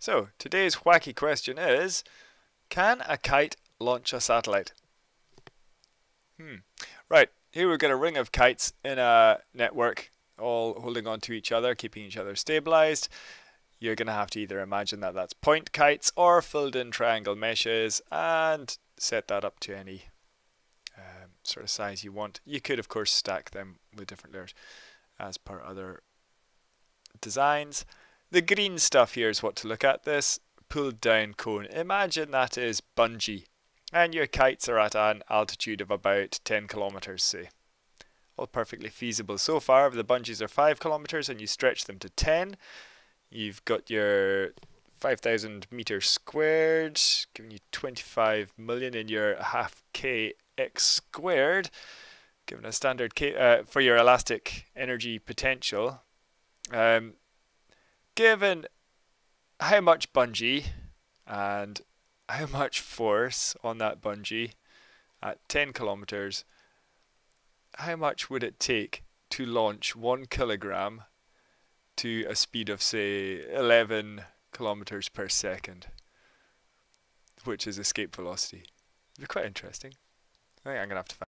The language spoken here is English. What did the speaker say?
So, today's wacky question is, can a kite launch a satellite? Hmm. Right, here we've got a ring of kites in a network, all holding on to each other, keeping each other stabilized. You're going to have to either imagine that that's point kites or filled in triangle meshes and set that up to any um, sort of size you want. You could, of course, stack them with different layers as per other designs. The green stuff here is what to look at. This pulled down cone. Imagine that is bungee and your kites are at an altitude of about 10 kilometers say. All perfectly feasible so far. If the bungees are 5 kilometers and you stretch them to 10, you've got your 5,000 meters squared, giving you 25 million in your half k x squared, given a standard k uh, for your elastic energy potential. Um, given how much bungee and how much force on that bungee at 10 kilometers, how much would it take to launch one kilogram to a speed of say 11 kilometers per second, which is escape velocity? It'd be quite interesting. I think I'm gonna have to find